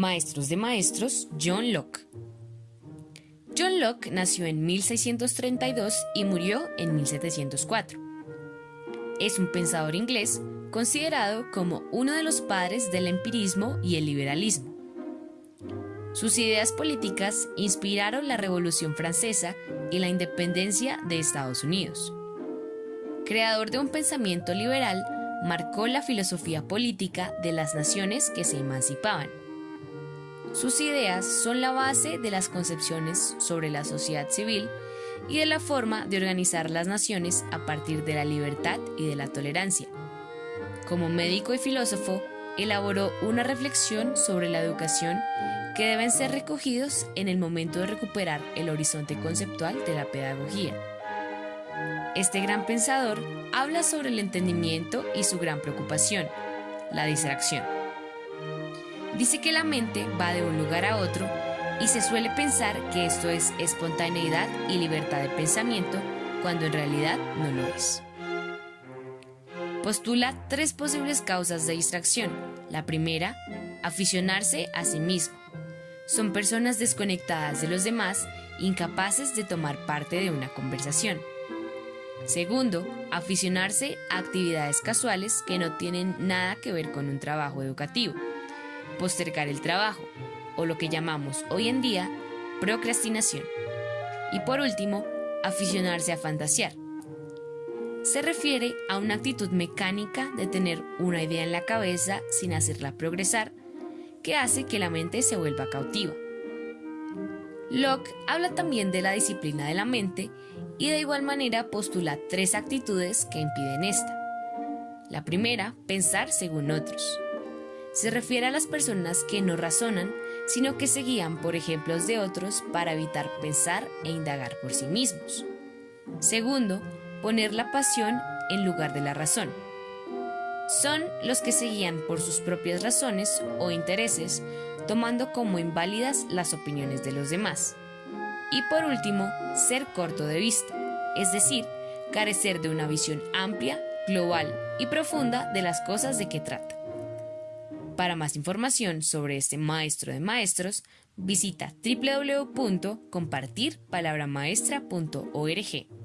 Maestros de Maestros, John Locke. John Locke nació en 1632 y murió en 1704. Es un pensador inglés considerado como uno de los padres del empirismo y el liberalismo. Sus ideas políticas inspiraron la Revolución Francesa y la independencia de Estados Unidos. Creador de un pensamiento liberal, marcó la filosofía política de las naciones que se emancipaban sus ideas son la base de las concepciones sobre la sociedad civil y de la forma de organizar las naciones a partir de la libertad y de la tolerancia. Como médico y filósofo, elaboró una reflexión sobre la educación que deben ser recogidos en el momento de recuperar el horizonte conceptual de la pedagogía. Este gran pensador habla sobre el entendimiento y su gran preocupación, la distracción. Dice que la mente va de un lugar a otro y se suele pensar que esto es espontaneidad y libertad de pensamiento cuando en realidad no lo es. Postula tres posibles causas de distracción. La primera, aficionarse a sí mismo. Son personas desconectadas de los demás, incapaces de tomar parte de una conversación. Segundo, aficionarse a actividades casuales que no tienen nada que ver con un trabajo educativo postergar el trabajo, o lo que llamamos hoy en día procrastinación. Y por último, aficionarse a fantasear. Se refiere a una actitud mecánica de tener una idea en la cabeza sin hacerla progresar, que hace que la mente se vuelva cautiva. Locke habla también de la disciplina de la mente y de igual manera postula tres actitudes que impiden esta. La primera, pensar según otros se refiere a las personas que no razonan, sino que se guían por ejemplos de otros para evitar pensar e indagar por sí mismos. Segundo, poner la pasión en lugar de la razón. Son los que se guían por sus propias razones o intereses, tomando como inválidas las opiniones de los demás. Y por último, ser corto de vista, es decir, carecer de una visión amplia, global y profunda de las cosas de que trata. Para más información sobre este maestro de maestros, visita www.compartirpalabramaestra.org.